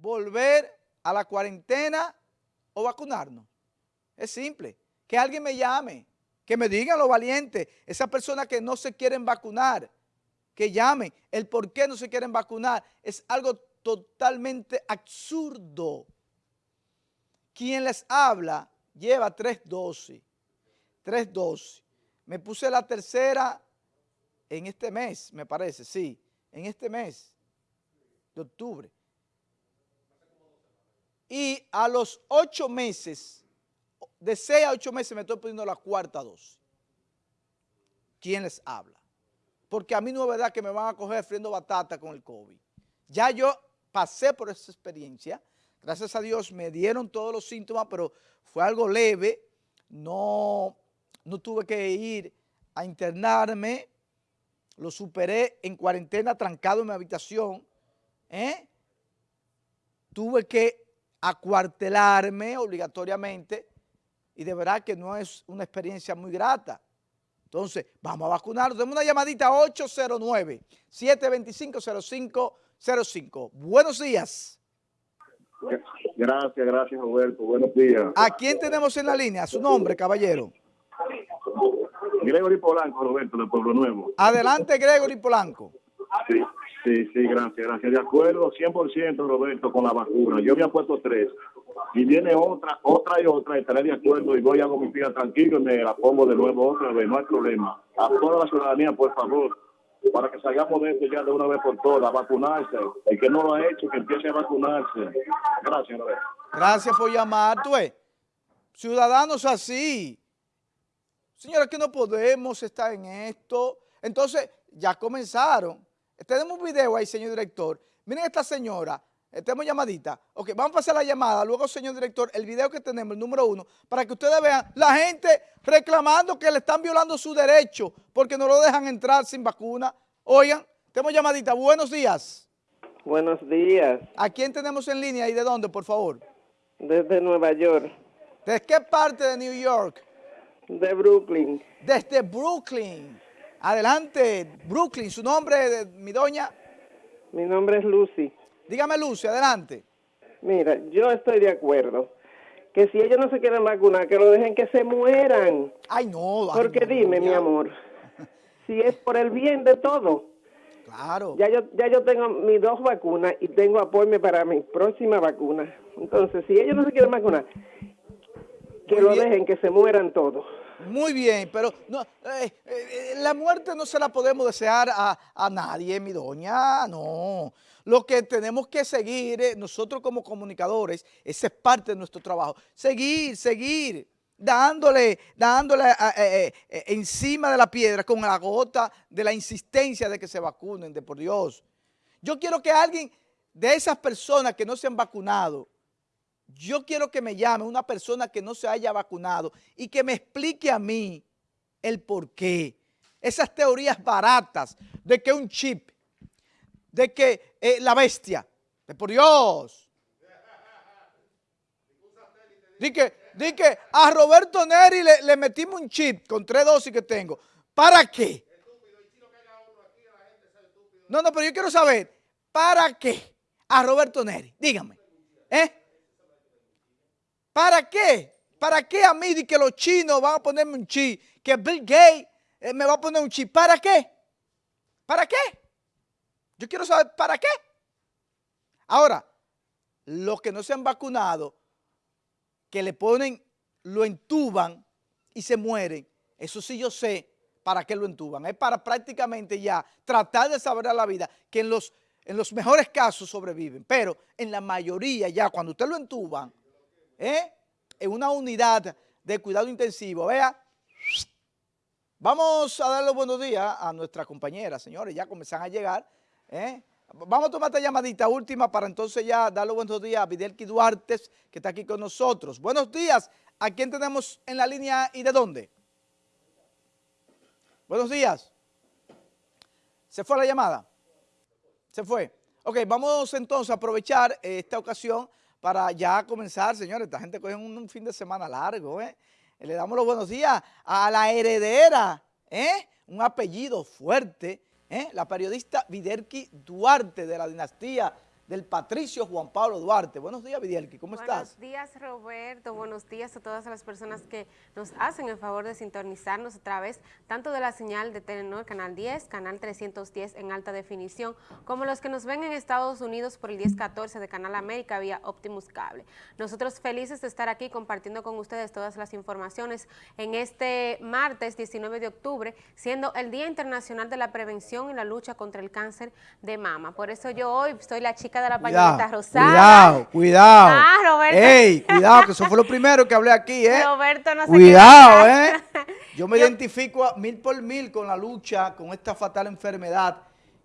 volver a la cuarentena o vacunarnos. Es simple. Que alguien me llame, que me digan lo valiente, esas personas que no se quieren vacunar, que llamen el por qué no se quieren vacunar. Es algo totalmente absurdo. Quien les habla lleva tres dosis, tres dosis. Me puse la tercera en este mes, me parece, sí, en este mes de octubre. Y a los ocho meses, de seis a ocho meses me estoy poniendo la cuarta dosis. ¿Quién les habla? Porque a mí no es verdad que me van a coger friendo batata con el COVID. Ya yo pasé por esa experiencia, gracias a Dios me dieron todos los síntomas, pero fue algo leve, no, no tuve que ir a internarme, lo superé en cuarentena trancado en mi habitación, ¿eh? tuve que acuartelarme obligatoriamente y de verdad que no es una experiencia muy grata. Entonces, vamos a vacunarnos. Tenemos una llamadita 809-725-0505. Buenos días. Gracias, gracias Roberto. Buenos días. ¿A quién tenemos en la línea? Su nombre, caballero. Gregory Polanco, Roberto, de Pueblo Nuevo. Adelante, Gregory Polanco. Sí, sí, sí, gracias, gracias. De acuerdo 100%, Roberto, con la vacuna. Yo me he puesto tres. Y viene otra, otra y otra, estaré de acuerdo y voy a mi vida tranquilo y me la pongo de nuevo otra vez, no hay problema. A toda la ciudadanía, por favor, para que salgamos de esto ya de una vez por todas, vacunarse. El que no lo ha hecho, que empiece a vacunarse. Gracias, Roberto. Gracias por llamar, tú Ciudadanos así. Señora, que no podemos estar en esto. Entonces, ya comenzaron. Tenemos un video ahí, señor director. Miren esta señora, tenemos llamadita. Ok, vamos a pasar la llamada. Luego, señor director, el video que tenemos, el número uno, para que ustedes vean la gente reclamando que le están violando su derecho porque no lo dejan entrar sin vacuna. Oigan, tenemos llamadita. Buenos días. Buenos días. ¿A quién tenemos en línea y de dónde, por favor? Desde Nueva York. ¿De qué parte de New York? De Brooklyn. Desde Brooklyn. Adelante, Brooklyn. ¿Su nombre, mi doña? Mi nombre es Lucy. Dígame, Lucy, adelante. Mira, yo estoy de acuerdo que si ellos no se quieren vacunar, que lo dejen que se mueran. Ay, no. Porque dime, mi amor, si es por el bien de todo. Claro. Ya yo, ya yo tengo mis dos vacunas y tengo apoyo para mi próxima vacuna. Entonces, si ellos no se quieren vacunar, que lo dejen, que se mueran todos. Muy bien, pero no, eh, eh, la muerte no se la podemos desear a, a, nadie, mi doña, no. Lo que tenemos que seguir, eh, nosotros como comunicadores, esa es parte de nuestro trabajo, seguir, seguir, dándole, dándole encima de la piedra con la gota de la insistencia de que se vacunen, de por Dios. Yo quiero que alguien de esas personas que no se han vacunado, yo quiero que me llame una persona que no se haya vacunado y que me explique a mí el por qué. Esas teorías baratas de que un chip, de que eh, la bestia, de por Dios. Di que, que a Roberto Neri le, le metimos un chip con tres dosis que tengo. ¿Para qué? No, no, pero yo quiero saber, ¿para qué a Roberto Neri? Dígame. ¿Eh? ¿Para qué? ¿Para qué a mí de que los chinos van a ponerme un chip? Que Bill Gates eh, me va a poner un chip. ¿Para qué? ¿Para qué? Yo quiero saber para qué. Ahora, los que no se han vacunado, que le ponen, lo entuban y se mueren, eso sí yo sé para qué lo entuban. Es para prácticamente ya tratar de saber a la vida que en los, en los mejores casos sobreviven. Pero en la mayoría ya cuando usted lo entuban, ¿eh? en una unidad de cuidado intensivo. Vea, vamos a dar los buenos días a nuestra compañera, señores, ya comienzan a llegar. ¿eh? Vamos a tomar esta llamadita última para entonces ya dar los buenos días a Videlki Duarte, que está aquí con nosotros. Buenos días, ¿a quién tenemos en la línea y de dónde? Buenos días. ¿Se fue la llamada? ¿Se fue? Ok, vamos entonces a aprovechar esta ocasión para ya comenzar, señores. Esta gente coge un, fin de semana largo, ¿eh? Le damos los buenos días a la heredera, ¿eh? Un apellido fuerte, ¿eh? La periodista Viderki Duarte de la dinastía del Patricio Juan Pablo Duarte. Buenos días, Vidielki, ¿cómo Buenos estás? Buenos días, Roberto. Buenos días a todas las personas que nos hacen el favor de sintonizarnos a través tanto de la señal de Telenor Canal 10, Canal 310 en alta definición, como los que nos ven en Estados Unidos por el 1014 de Canal América vía Optimus Cable. Nosotros felices de estar aquí compartiendo con ustedes todas las informaciones en este martes 19 de octubre, siendo el Día Internacional de la Prevención y la Lucha contra el Cáncer de Mama. Por eso yo hoy soy la chica de la pañoleta rosada. Cuidado, cuidado. Ah, Roberto. Ey, cuidado, que eso fue lo primero que hablé aquí, ¿eh? Roberto no se Cuidado, ¿eh? Yo me Yo- identifico a mil por mil con la lucha, con esta fatal enfermedad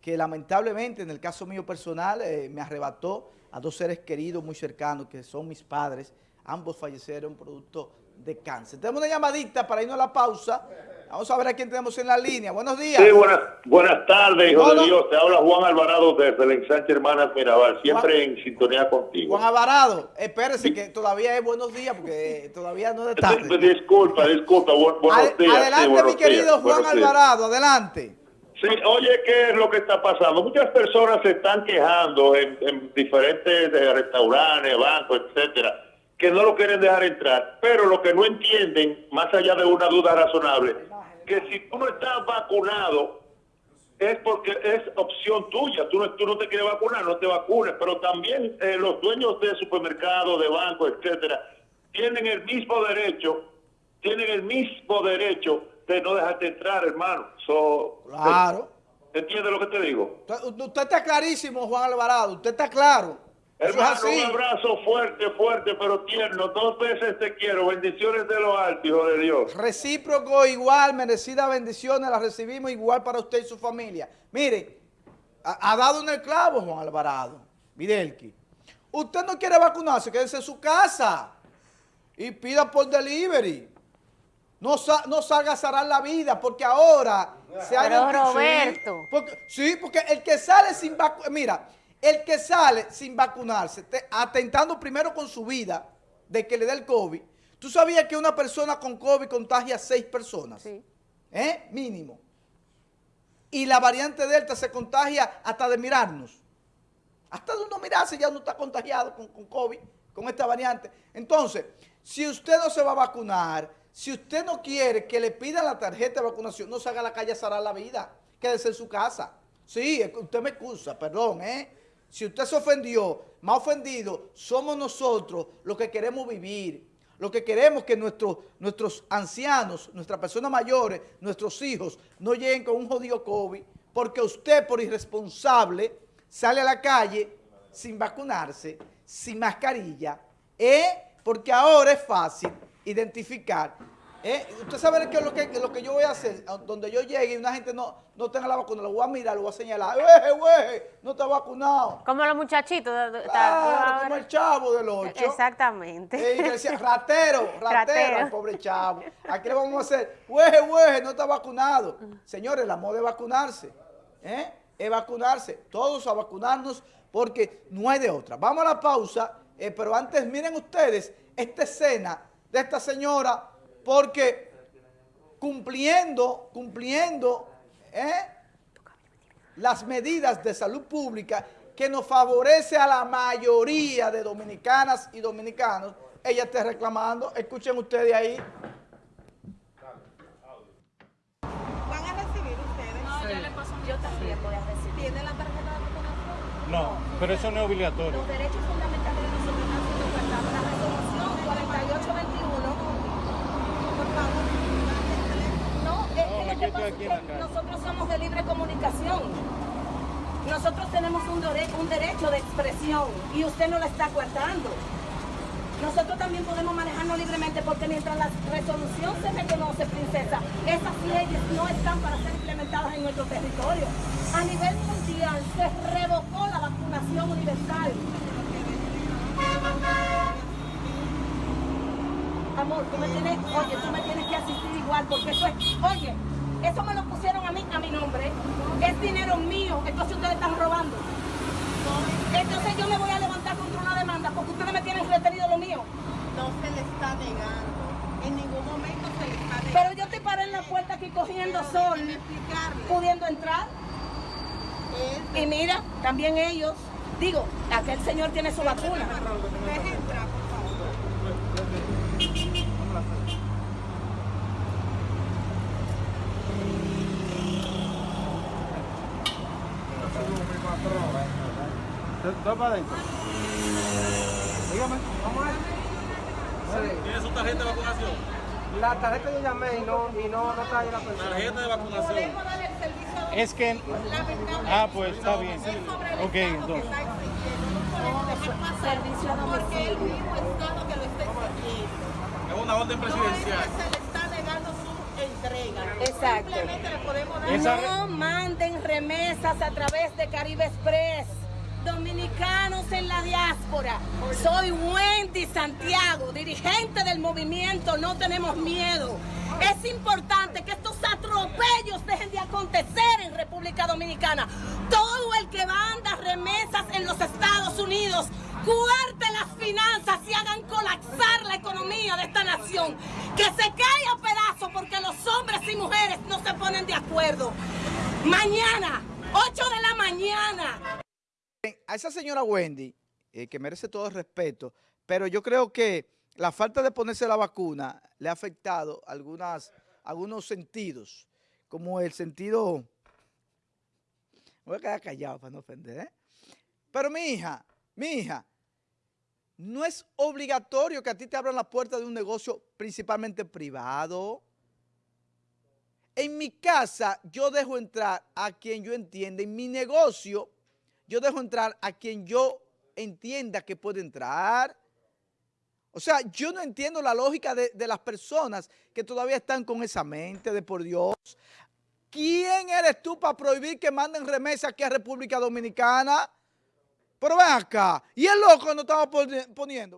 que lamentablemente en el caso mío personal eh, me arrebató a dos seres queridos muy cercanos que son mis padres. Ambos fallecieron producto de cáncer. Tenemos una llamadita para irnos a la pausa. Vamos a ver a quién tenemos en la línea. Buenos días. Sí, buenas, buenas tardes, hijo de Dios. Te habla Juan Alvarado desde el ensanche Hermanas Mirabal, siempre en sintonía contigo. Juan Alvarado, espérese que todavía es buenos días porque todavía no es de tarde. Disculpa, disculpa, bu- buenos Ad- días. sí, adelante, buenos mi querido días, Juan días. Alvarado, adelante. Sí, oye, ¿qué es lo que está pasando? Muchas personas se están quejando en, en diferentes eh, restaurantes, bancos, etcétera, que no lo quieren dejar entrar, pero lo que no entienden, más allá de una duda razonable, que si tú no estás vacunado, es porque es opción tuya. Tú no, tú no te quieres vacunar, no te vacunes. Pero también eh, los dueños de supermercados, de bancos, etcétera, tienen el mismo derecho, tienen el mismo derecho de no dejarte entrar, hermano. So, Claro. ¿Entiendes lo que te digo? Usted, usted está clarísimo, Juan Alvarado. Usted está claro. Hermano, así. un abrazo fuerte, fuerte, pero tierno. Dos veces te quiero. Bendiciones de lo alto, hijo de Dios. Recíproco igual, merecidas bendiciones, las recibimos igual para usted y su familia. Mire, ha, ha dado en el clavo Juan Alvarado, Videlki. Usted no quiere vacunarse, quédese en su casa y pida por delivery. No, sa- no salga a cerrar la vida porque ahora se ha Pero, Roberto. Sí, porque, sí, porque el que sale sin vacu- mira, el que sale sin vacunarse, te- atentando primero con su vida de que le dé el COVID, ¿tú sabías que una persona con COVID contagia a seis personas? Sí. ¿Eh? Mínimo. Y la variante Delta se contagia hasta de mirarnos. Hasta de uno mirarse ya uno está contagiado con, con COVID, con esta variante. Entonces, si usted no se va a vacunar, si usted no quiere que le pidan la tarjeta de vacunación, no salga a la calle a la vida, quédese en su casa. Sí, usted me excusa, perdón, ¿eh? Si usted se ofendió, más ofendido, somos nosotros los que queremos vivir. Lo que queremos que nuestros, nuestros ancianos, nuestras personas mayores, nuestros hijos, no lleguen con un jodido COVID, porque usted por irresponsable sale a la calle sin vacunarse, sin mascarilla, ¿eh? porque ahora es fácil identificar. ¿Eh? Usted sabe qué es lo que, lo que yo voy a hacer, donde yo llegue y una gente no, no tenga la vacuna, lo voy a mirar, lo voy a señalar, ¡Weje, weje! No está vacunado. Como los muchachitos. Claro, como el chavo del 8. Exactamente. Eh, y que decía, ratero, ratero, Ratero. al pobre chavo. Aquí le vamos a hacer, hueje, hueje, no está vacunado. Señores, la moda es vacunarse. ¿eh? Es vacunarse. Todos a vacunarnos porque no hay de otra. Vamos a la pausa, eh, pero antes miren ustedes esta escena de esta señora porque cumpliendo, cumpliendo, ¿eh? las medidas de salud pública que nos favorece a la mayoría de dominicanas y dominicanos, ella está reclamando, escuchen ustedes ahí, ¿Van a recibir ustedes? No, yo le paso Yo también voy a recibir. ¿Tienen la tarjeta de vacunación? No, pero eso no es obligatorio. Los derechos fundamentales de nosotros están siendo guardados. La resolución 4821. Por favor, dame el teléfono. No, es No, que me lo que quedo pasa aquí es en la que calle. nosotros somos de libre comunicación. Nosotros tenemos un, dore- un derecho de expresión y usted no la está guardando. Nosotros también podemos manejarnos libremente porque mientras la resolución se reconoce, princesa, esas leyes no están para ser implementadas en nuestro territorio. A nivel mundial se revocó la vacunación universal. Amor, tú me tienes, oye, tú me tienes que asistir igual porque eso es, oye, eso me lo pusieron a mí, a mi nombre, es dinero mío, entonces ustedes están robando. Entonces yo me voy a levantar contra una demanda porque ustedes me tienen retenido lo mío. No se le está negando. En ningún momento se le está negando. Pero yo te paré en la puerta aquí cogiendo Pero sol, pudiendo entrar. Y mira, también ellos, digo, a diga que el señor tiene su vacuna. Entrar, ¿Dos para adentro? Dígame. ¿Tiene su tarjeta de vacunación? La tarjeta yo llamé y no, y no, no está ahí la persona. Tarjeta de vacunación. A Es que... Ah, pues está bien. Ok, entonces. a porque domicilio. mismo Estado que lo está exigiendo. Es una orden presidencial. que se le está negando Exacto. Simplemente le podemos dar Esa- No manden remesas a través de Caribe Express. Dominicanos en la diáspora. Soy Wendy Santiago, dirigente del movimiento No Tenemos Miedo. Es importante que estos atropellos dejen de acontecer en República Dominicana. Todo el que manda remesas en los Estados Unidos, cuarte las finanzas y hagan colapsar la economía de esta nación. Que se caiga a pedazos porque los y mujeres no se ponen de acuerdo. Mañana, 8 de la mañana, a esa señora Wendy, eh, que merece todo el respeto, pero yo creo que la falta de ponerse la vacuna le ha afectado algunas, algunos sentidos, como el sentido... Voy a quedar callado para no ofender, ¿eh? Pero mi hija, mi hija, no es obligatorio que a ti te abran la puerta de un negocio principalmente privado. En mi casa yo dejo entrar a quien yo entienda, en mi negocio yo dejo entrar a quien yo entienda que puede entrar. O sea, yo no entiendo la lógica de, de las personas que todavía están con esa mente de por Dios. ¿Quién eres tú para prohibir que manden remesas aquí a República Dominicana? Pero ven acá. Y el loco no estaba poni- poniendo.